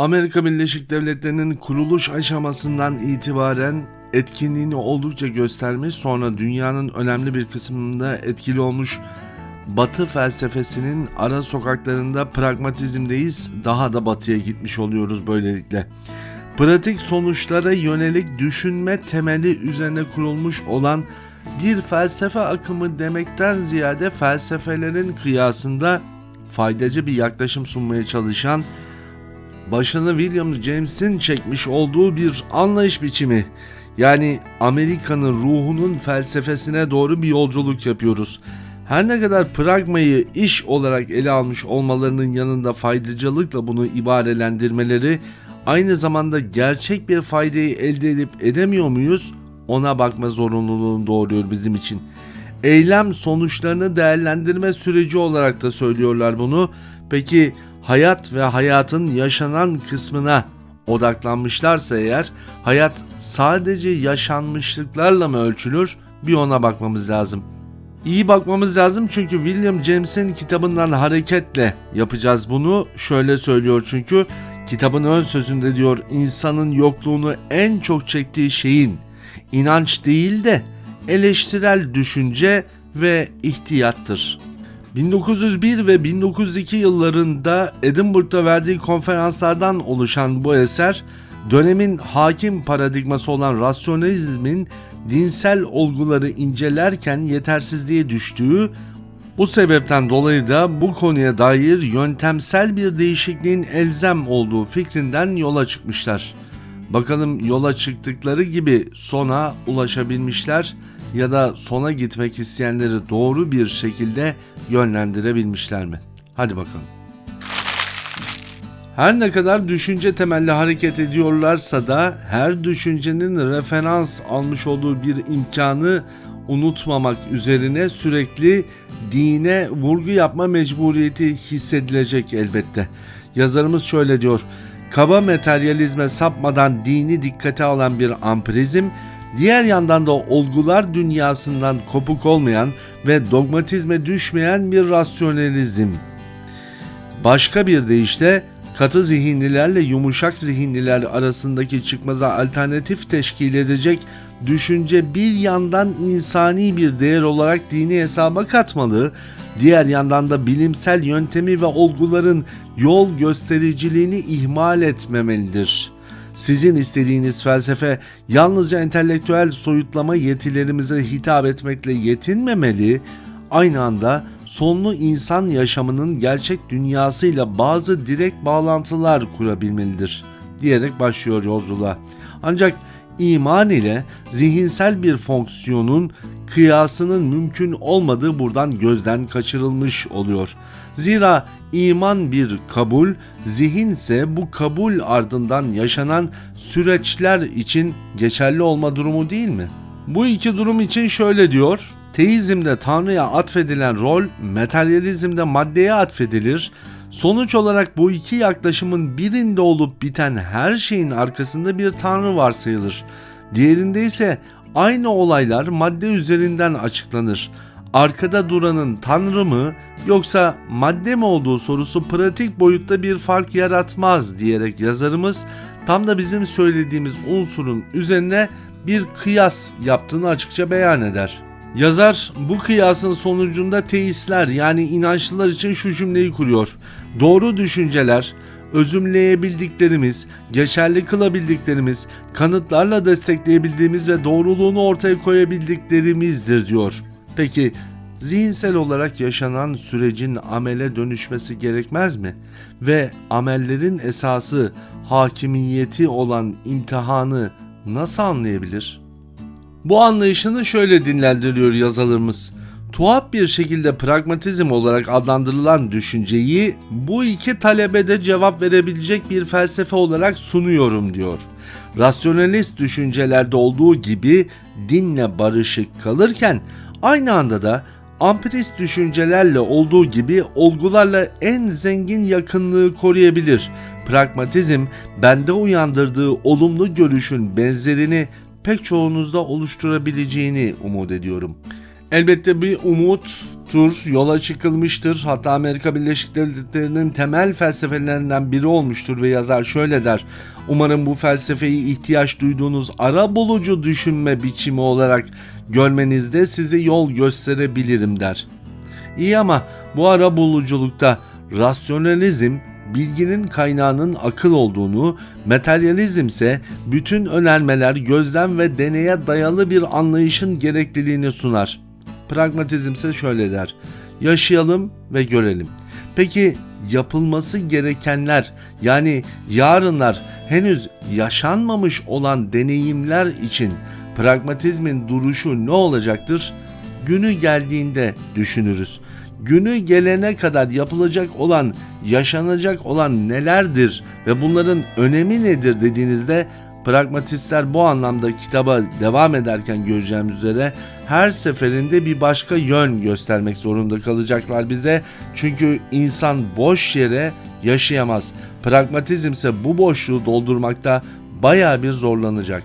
Amerika Birleşik Devletleri'nin kuruluş aşamasından itibaren etkinliğini oldukça göstermiş sonra dünyanın önemli bir kısmında etkili olmuş Batı felsefesinin ara sokaklarında pragmatizmdeyiz daha da batıya gitmiş oluyoruz böylelikle. Pratik sonuçlara yönelik düşünme temeli üzerine kurulmuş olan bir felsefe akımı demekten ziyade felsefelerin kıyasında faydacı bir yaklaşım sunmaya çalışan başını William James'in çekmiş olduğu bir anlayış biçimi. Yani Amerika'nın ruhunun felsefesine doğru bir yolculuk yapıyoruz. Her ne kadar pragmayı iş olarak ele almış olmalarının yanında faydacılıkla bunu ibarelendirmeleri aynı zamanda gerçek bir faydayı elde edip edemiyor muyuz ona bakma zorunluluğunu doğuruyor bizim için. Eylem sonuçlarını değerlendirme süreci olarak da söylüyorlar bunu. Peki hayat ve hayatın yaşanan kısmına odaklanmışlarsa eğer hayat sadece yaşanmışlıklarla mı ölçülür bir ona bakmamız lazım. İyi bakmamız lazım çünkü William James'in kitabından hareketle yapacağız bunu. Şöyle söylüyor çünkü kitabın ön sözünde diyor insanın yokluğunu en çok çektiği şeyin inanç değil de eleştirel düşünce ve ihtiyattır. 1901 ve 1902 yıllarında Edinburgh'da verdiği konferanslardan oluşan bu eser dönemin hakim paradigması olan rasyonalizmin dinsel olguları incelerken yetersizliğe düştüğü bu sebepten dolayı da bu konuya dair yöntemsel bir değişikliğin elzem olduğu fikrinden yola çıkmışlar. Bakalım yola çıktıkları gibi sona ulaşabilmişler ya da sona gitmek isteyenleri doğru bir şekilde yönlendirebilmişler mi? Hadi bakalım. Her ne kadar düşünce temelli hareket ediyorlarsa da her düşüncenin referans almış olduğu bir imkanı unutmamak üzerine sürekli dine vurgu yapma mecburiyeti hissedilecek elbette. Yazarımız şöyle diyor. Kaba materyalizme sapmadan dini dikkate alan bir ampirizm, diğer yandan da olgular dünyasından kopuk olmayan ve dogmatizme düşmeyen bir rasyonalizm. Başka bir deyişle katı zihinlilerle yumuşak zihinliler arasındaki çıkmaza alternatif teşkil edecek düşünce bir yandan insani bir değer olarak dini hesaba katmalı, diğer yandan da bilimsel yöntemi ve olguların yol göstericiliğini ihmal etmemelidir. Sizin istediğiniz felsefe yalnızca entelektüel soyutlama yetilerimize hitap etmekle yetinmemeli, aynı anda sonlu insan yaşamının gerçek dünyasıyla bazı direkt bağlantılar kurabilmelidir diyerek başlıyor yolculuğa. Ancak iman ile zihinsel bir fonksiyonun kıyasının mümkün olmadığı buradan gözden kaçırılmış oluyor. Zira iman bir kabul, zihinse bu kabul ardından yaşanan süreçler için geçerli olma durumu değil mi? Bu iki durum için şöyle diyor. Teizmde Tanrı'ya atfedilen rol, materyalizmde maddeye atfedilir. Sonuç olarak bu iki yaklaşımın birinde olup biten her şeyin arkasında bir tanrı varsayılır. Diğerinde ise aynı olaylar madde üzerinden açıklanır. Arkada duranın tanrı mı yoksa madde mi olduğu sorusu pratik boyutta bir fark yaratmaz diyerek yazarımız tam da bizim söylediğimiz unsurun üzerine bir kıyas yaptığını açıkça beyan eder. Yazar bu kıyasın sonucunda teistler yani inançlılar için şu cümleyi kuruyor. Doğru düşünceler, özümleyebildiklerimiz, geçerli kılabildiklerimiz, kanıtlarla destekleyebildiğimiz ve doğruluğunu ortaya koyabildiklerimizdir diyor. Peki zihinsel olarak yaşanan sürecin amele dönüşmesi gerekmez mi? Ve amellerin esası hakimiyeti olan imtihanı nasıl anlayabilir? Bu anlayışını şöyle dinlendiriyor yazarımız. Tuhaf bir şekilde pragmatizm olarak adlandırılan düşünceyi bu iki talebede cevap verebilecek bir felsefe olarak sunuyorum diyor. Rasyonalist düşüncelerde olduğu gibi dinle barışık kalırken aynı anda da ampirist düşüncelerle olduğu gibi olgularla en zengin yakınlığı koruyabilir. Pragmatizm bende uyandırdığı olumlu görüşün benzerini pek çoğunuzda oluşturabileceğini umut ediyorum. Elbette bir umuttur, yola çıkılmıştır. Hatta Amerika Birleşik Devletleri'nin temel felsefelerinden biri olmuştur ve yazar şöyle der. Umarım bu felsefeyi ihtiyaç duyduğunuz ara bulucu düşünme biçimi olarak görmenizde size yol gösterebilirim der. İyi ama bu ara buluculukta rasyonalizm bilginin kaynağının akıl olduğunu, materyalizm ise bütün önermeler gözlem ve deneye dayalı bir anlayışın gerekliliğini sunar. Pragmatizm ise şöyle der. Yaşayalım ve görelim. Peki yapılması gerekenler yani yarınlar henüz yaşanmamış olan deneyimler için pragmatizmin duruşu ne olacaktır? Günü geldiğinde düşünürüz. Günü gelene kadar yapılacak olan, yaşanacak olan nelerdir ve bunların önemi nedir dediğinizde pragmatistler bu anlamda kitaba devam ederken göreceğimiz üzere her seferinde bir başka yön göstermek zorunda kalacaklar bize. Çünkü insan boş yere yaşayamaz. Pragmatizm ise bu boşluğu doldurmakta baya bir zorlanacak.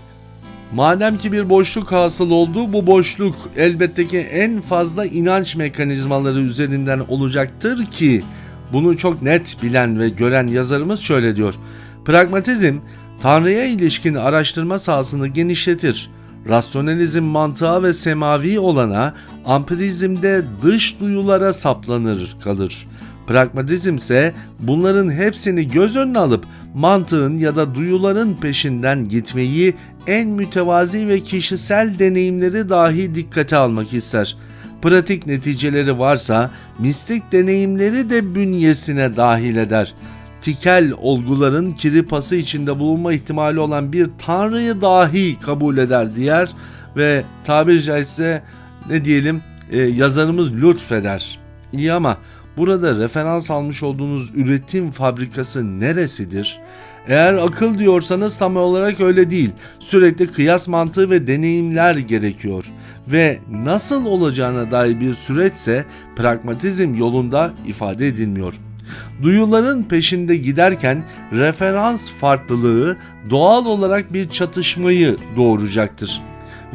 Madem ki bir boşluk hasıl oldu, bu boşluk elbette ki en fazla inanç mekanizmaları üzerinden olacaktır ki bunu çok net bilen ve gören yazarımız şöyle diyor. Pragmatizm Tanrı'ya ilişkin araştırma sahasını genişletir. Rasyonalizm mantığa ve semavi olana, ampirizmde dış duyulara saplanır kalır. Pragmatizm ise bunların hepsini göz önüne alıp mantığın ya da duyuların peşinden gitmeyi en mütevazi ve kişisel deneyimleri dahi dikkate almak ister. Pratik neticeleri varsa mistik deneyimleri de bünyesine dahil eder. Tikel olguların kiripası içinde bulunma ihtimali olan bir tanrıyı dahi kabul eder diğer ve tabiri caizse ne diyelim e, yazarımız lütfeder. İyi ama burada referans almış olduğunuz üretim fabrikası neresidir? Eğer akıl diyorsanız tam olarak öyle değil. Sürekli kıyas mantığı ve deneyimler gerekiyor. Ve nasıl olacağına dair bir süreçse pragmatizm yolunda ifade edilmiyor. Duyuların peşinde giderken referans farklılığı doğal olarak bir çatışmayı doğuracaktır.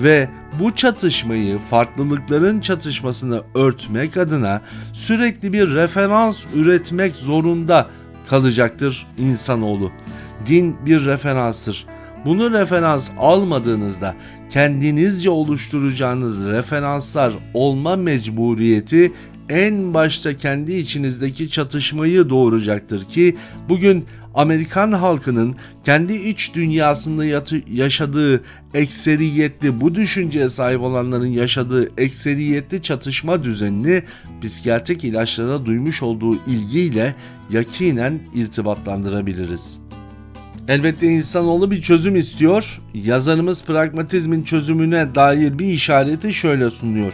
Ve bu çatışmayı, farklılıkların çatışmasını örtmek adına sürekli bir referans üretmek zorunda kalacaktır insanoğlu. Din bir referanstır. Bunu referans almadığınızda kendinizce oluşturacağınız referanslar olma mecburiyeti en başta kendi içinizdeki çatışmayı doğuracaktır ki bugün Amerikan halkının kendi iç dünyasında yaşadığı ekseriyetli bu düşünceye sahip olanların yaşadığı ekseriyetli çatışma düzenini psikiyatrik ilaçlara duymuş olduğu ilgiyle yakinen irtibatlandırabiliriz. Elbette insanoğlu bir çözüm istiyor. Yazarımız pragmatizmin çözümüne dair bir işareti şöyle sunuyor.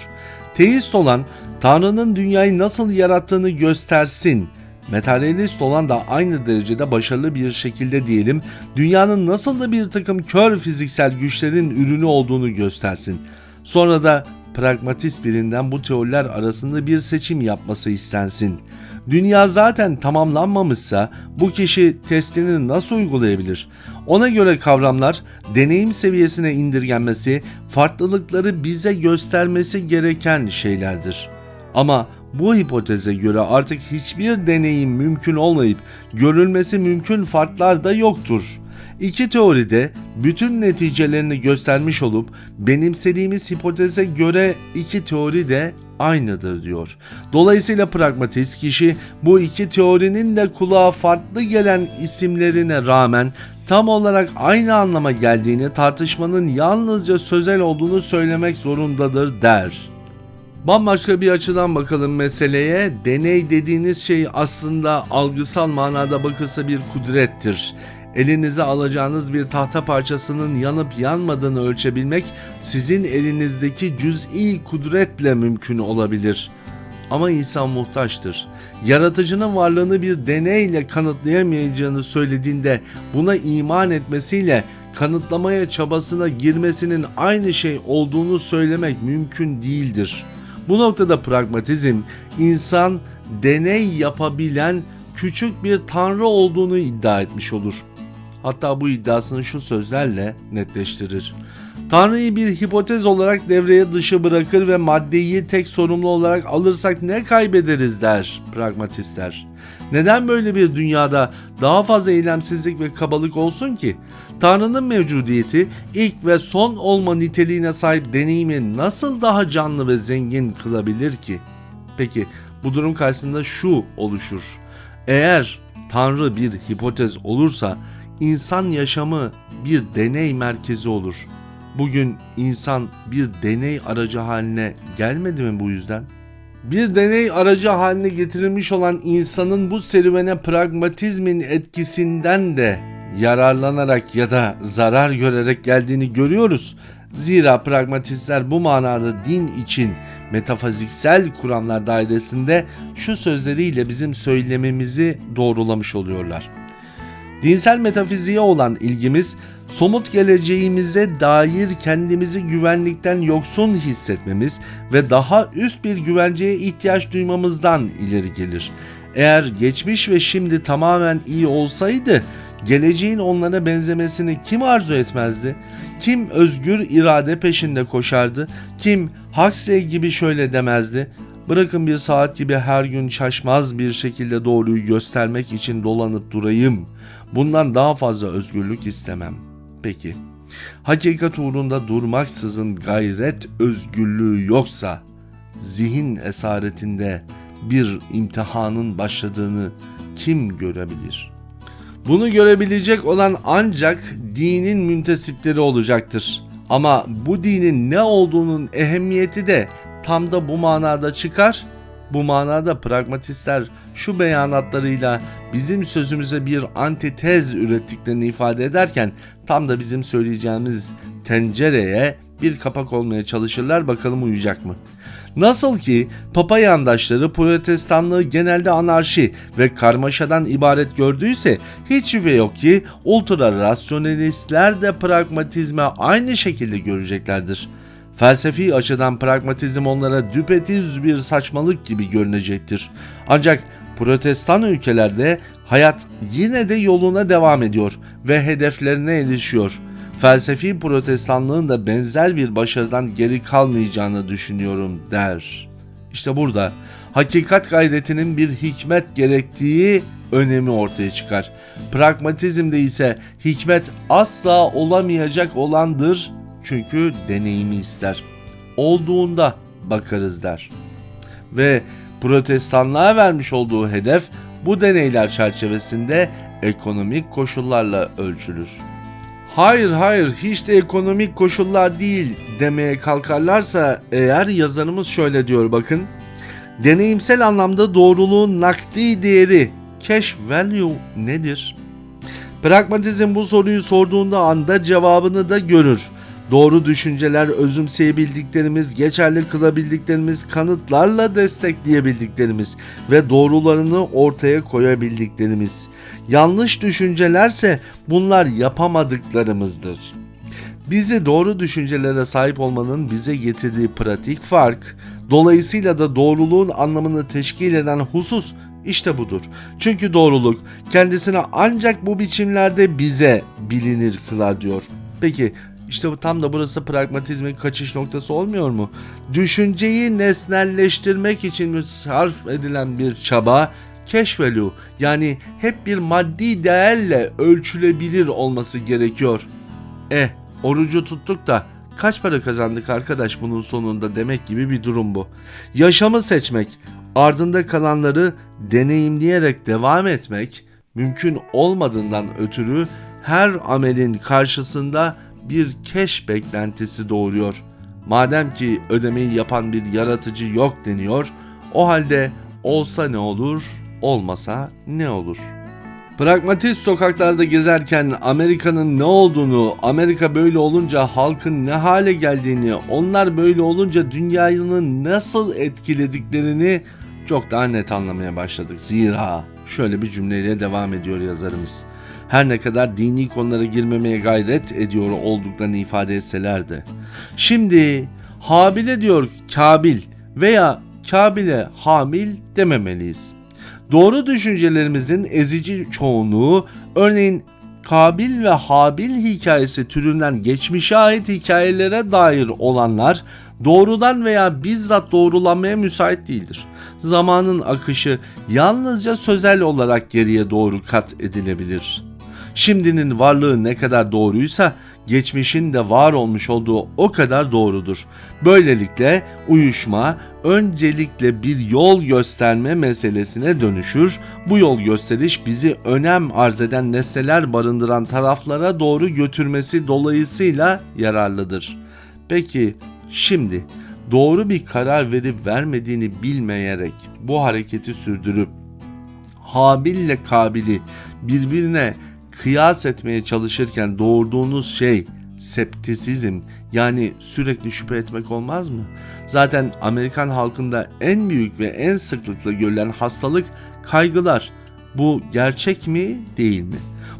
Teist olan Tanrı'nın dünyayı nasıl yarattığını göstersin. Materyalist olan da aynı derecede başarılı bir şekilde diyelim, dünyanın nasıl da bir takım kör fiziksel güçlerin ürünü olduğunu göstersin. Sonra da pragmatist birinden bu teoriler arasında bir seçim yapması istensin. Dünya zaten tamamlanmamışsa bu kişi testini nasıl uygulayabilir? Ona göre kavramlar deneyim seviyesine indirgenmesi, farklılıkları bize göstermesi gereken şeylerdir. Ama bu hipoteze göre artık hiçbir deneyim mümkün olmayıp görülmesi mümkün farklar da yoktur. İki teoride bütün neticelerini göstermiş olup benimsediğimiz hipoteze göre iki teori de aynıdır diyor. Dolayısıyla pragmatist kişi bu iki teorinin de kulağa farklı gelen isimlerine rağmen tam olarak aynı anlama geldiğini tartışmanın yalnızca sözel olduğunu söylemek zorundadır der. Bambaşka bir açıdan bakalım meseleye. Deney dediğiniz şey aslında algısal manada bakılsa bir kudrettir. Elinize alacağınız bir tahta parçasının yanıp yanmadığını ölçebilmek sizin elinizdeki cüz'i kudretle mümkün olabilir. Ama insan muhtaçtır. Yaratıcının varlığını bir deneyle kanıtlayamayacağını söylediğinde buna iman etmesiyle kanıtlamaya çabasına girmesinin aynı şey olduğunu söylemek mümkün değildir.'' Bu noktada pragmatizm insan deney yapabilen küçük bir tanrı olduğunu iddia etmiş olur. Hatta bu iddiasını şu sözlerle netleştirir. Tanrı'yı bir hipotez olarak devreye dışı bırakır ve maddeyi tek sorumlu olarak alırsak ne kaybederiz der pragmatistler. Neden böyle bir dünyada daha fazla eylemsizlik ve kabalık olsun ki? Tanrı'nın mevcudiyeti ilk ve son olma niteliğine sahip deneyimi nasıl daha canlı ve zengin kılabilir ki? Peki bu durum karşısında şu oluşur. Eğer Tanrı bir hipotez olursa insan yaşamı bir deney merkezi olur. Bugün insan bir deney aracı haline gelmedi mi bu yüzden? Bir deney aracı haline getirilmiş olan insanın bu serüvene pragmatizmin etkisinden de yararlanarak ya da zarar görerek geldiğini görüyoruz. Zira pragmatistler bu manada din için metafiziksel kuramlar dairesinde şu sözleriyle bizim söylememizi doğrulamış oluyorlar. Dinsel metafiziğe olan ilgimiz somut geleceğimize dair kendimizi güvenlikten yoksun hissetmemiz ve daha üst bir güvenceye ihtiyaç duymamızdan ileri gelir. Eğer geçmiş ve şimdi tamamen iyi olsaydı geleceğin onlara benzemesini kim arzu etmezdi? Kim özgür irade peşinde koşardı? Kim Huxley gibi şöyle demezdi? Bırakın bir saat gibi her gün şaşmaz bir şekilde doğruyu göstermek için dolanıp durayım. Bundan daha fazla özgürlük istemem. Peki, hakikat uğrunda durmaksızın gayret özgürlüğü yoksa, zihin esaretinde bir imtihanın başladığını kim görebilir? Bunu görebilecek olan ancak dinin müntesipleri olacaktır. Ama bu dinin ne olduğunun ehemmiyeti de tam da bu manada çıkar. Bu manada pragmatistler şu beyanatlarıyla bizim sözümüze bir antitez ürettiklerini ifade ederken tam da bizim söyleyeceğimiz tencereye bir kapak olmaya çalışırlar bakalım uyacak mı? Nasıl ki Papa yandaşları protestanlığı genelde anarşi ve karmaşadan ibaret gördüyse hiç şüphe yok ki ultra rasyonelistler de pragmatizme aynı şekilde göreceklerdir. Felsefi açıdan pragmatizm onlara düpedüz bir saçmalık gibi görünecektir. Ancak protestan ülkelerde hayat yine de yoluna devam ediyor ve hedeflerine erişiyor. Felsefi protestanlığın da benzer bir başarıdan geri kalmayacağını düşünüyorum der. İşte burada hakikat gayretinin bir hikmet gerektiği önemi ortaya çıkar. Pragmatizmde ise hikmet asla olamayacak olandır çünkü deneyimi ister. Olduğunda bakarız der. Ve protestanlığa vermiş olduğu hedef bu deneyler çerçevesinde ekonomik koşullarla ölçülür. Hayır hayır hiç de ekonomik koşullar değil demeye kalkarlarsa eğer yazarımız şöyle diyor bakın. Deneyimsel anlamda doğruluğun nakdi değeri cash value nedir? Pragmatizm bu soruyu sorduğunda anda cevabını da görür. Doğru düşünceler özümseyebildiklerimiz, geçerli kılabildiklerimiz, kanıtlarla destekleyebildiklerimiz ve doğrularını ortaya koyabildiklerimiz. Yanlış düşüncelerse bunlar yapamadıklarımızdır. Bizi doğru düşüncelere sahip olmanın bize getirdiği pratik fark, dolayısıyla da doğruluğun anlamını teşkil eden husus işte budur. Çünkü doğruluk kendisine ancak bu biçimlerde bize bilinir kılar diyor. Peki işte bu tam da burası pragmatizmin kaçış noktası olmuyor mu? Düşünceyi nesnelleştirmek için sarf edilen bir çaba cash value yani hep bir maddi değerle ölçülebilir olması gerekiyor. Eh orucu tuttuk da kaç para kazandık arkadaş bunun sonunda demek gibi bir durum bu. Yaşamı seçmek, ardında kalanları deneyimleyerek devam etmek mümkün olmadığından ötürü her amelin karşısında bir keş beklentisi doğuruyor. Madem ki ödemeyi yapan bir yaratıcı yok deniyor, o halde olsa ne olur, olmasa ne olur? Pragmatist sokaklarda gezerken Amerika'nın ne olduğunu, Amerika böyle olunca halkın ne hale geldiğini, onlar böyle olunca dünyanın nasıl etkilediklerini çok daha net anlamaya başladık. Zira şöyle bir cümleyle devam ediyor yazarımız. Her ne kadar dini konulara girmemeye gayret ediyor olduklarını ifade etseler de. Şimdi Habil'e diyor Kabil veya Kabil'e Hamil dememeliyiz. Doğru düşüncelerimizin ezici çoğunluğu örneğin Kabil ve Habil hikayesi türünden geçmişe ait hikayelere dair olanlar doğrudan veya bizzat doğrulanmaya müsait değildir. Zamanın akışı yalnızca sözel olarak geriye doğru kat edilebilir. Şimdinin varlığı ne kadar doğruysa geçmişin de var olmuş olduğu o kadar doğrudur. Böylelikle uyuşma öncelikle bir yol gösterme meselesine dönüşür. Bu yol gösteriş bizi önem arz eden nesneler barındıran taraflara doğru götürmesi dolayısıyla yararlıdır. Peki şimdi doğru bir karar verip vermediğini bilmeyerek bu hareketi sürdürüp Habil ile Kabil'i birbirine kıyas etmeye çalışırken doğurduğunuz şey septisizm yani sürekli şüphe etmek olmaz mı? Zaten Amerikan halkında en büyük ve en sıklıkla görülen hastalık kaygılar. Bu gerçek mi değil mi?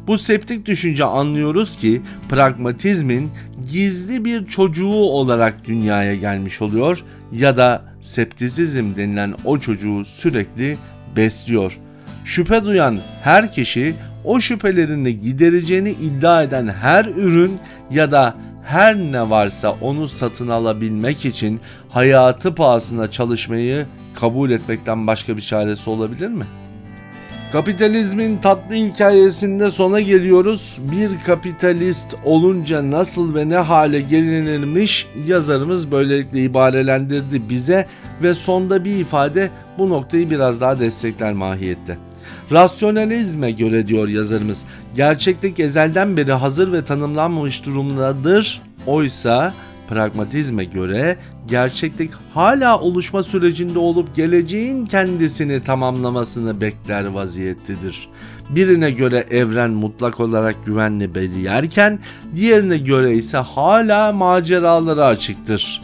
Bu septik düşünce anlıyoruz ki pragmatizmin gizli bir çocuğu olarak dünyaya gelmiş oluyor ya da septisizm denilen o çocuğu sürekli besliyor. Şüphe duyan her kişi o şüphelerini gidereceğini iddia eden her ürün ya da her ne varsa onu satın alabilmek için hayatı pahasına çalışmayı kabul etmekten başka bir çaresi olabilir mi? Kapitalizmin tatlı hikayesinde sona geliyoruz. Bir kapitalist olunca nasıl ve ne hale gelinirmiş yazarımız böylelikle ibarelendirdi bize ve sonda bir ifade bu noktayı biraz daha destekler mahiyette. Rasyonalizme göre diyor yazarımız, gerçeklik ezelden beri hazır ve tanımlanmamış durumdadır. Oysa pragmatizme göre gerçeklik hala oluşma sürecinde olup geleceğin kendisini tamamlamasını bekler vaziyettedir. Birine göre evren mutlak olarak güvenli bir yerken diğerine göre ise hala maceralara açıktır.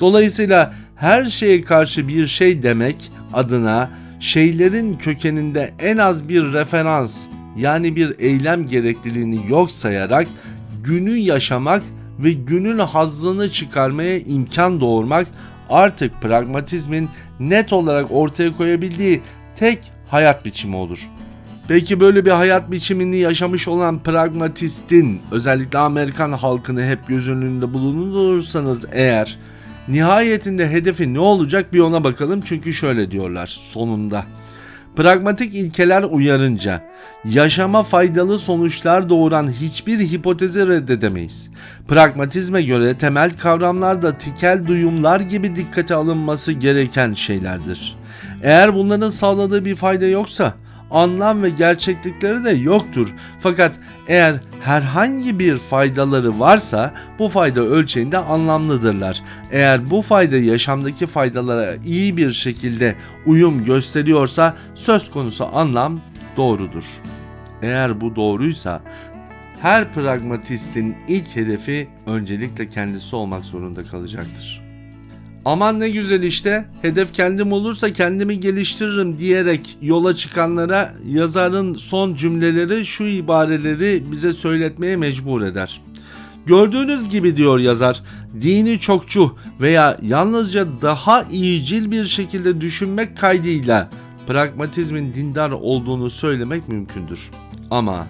Dolayısıyla her şeye karşı bir şey demek adına şeylerin kökeninde en az bir referans yani bir eylem gerekliliğini yok sayarak günü yaşamak ve günün hazzını çıkarmaya imkan doğurmak artık pragmatizmin net olarak ortaya koyabildiği tek hayat biçimi olur. Peki böyle bir hayat biçimini yaşamış olan pragmatistin özellikle Amerikan halkını hep göz önünde bulundurursanız eğer nihayetinde hedefi ne olacak bir ona bakalım çünkü şöyle diyorlar sonunda. Pragmatik ilkeler uyarınca yaşama faydalı sonuçlar doğuran hiçbir hipotezi reddedemeyiz. Pragmatizme göre temel kavramlar da tikel duyumlar gibi dikkate alınması gereken şeylerdir. Eğer bunların sağladığı bir fayda yoksa anlam ve gerçeklikleri de yoktur. Fakat eğer herhangi bir faydaları varsa bu fayda ölçeğinde anlamlıdırlar. Eğer bu fayda yaşamdaki faydalara iyi bir şekilde uyum gösteriyorsa söz konusu anlam doğrudur. Eğer bu doğruysa her pragmatistin ilk hedefi öncelikle kendisi olmak zorunda kalacaktır. Aman ne güzel işte hedef kendim olursa kendimi geliştiririm diyerek yola çıkanlara yazarın son cümleleri şu ibareleri bize söyletmeye mecbur eder. Gördüğünüz gibi diyor yazar, dini çokçu veya yalnızca daha iyicil bir şekilde düşünmek kaydıyla pragmatizmin dindar olduğunu söylemek mümkündür. Ama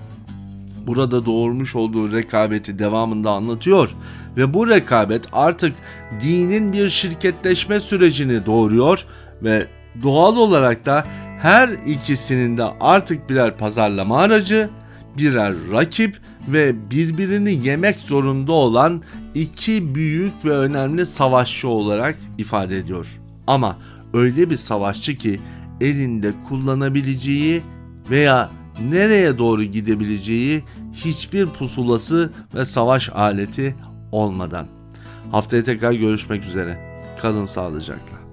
burada doğurmuş olduğu rekabeti devamında anlatıyor ve bu rekabet artık dinin bir şirketleşme sürecini doğuruyor ve doğal olarak da her ikisinin de artık birer pazarlama aracı, birer rakip ve birbirini yemek zorunda olan iki büyük ve önemli savaşçı olarak ifade ediyor. Ama öyle bir savaşçı ki elinde kullanabileceği veya nereye doğru gidebileceği hiçbir pusulası ve savaş aleti olmadan. Haftaya tekrar görüşmek üzere. Kalın sağlıcakla.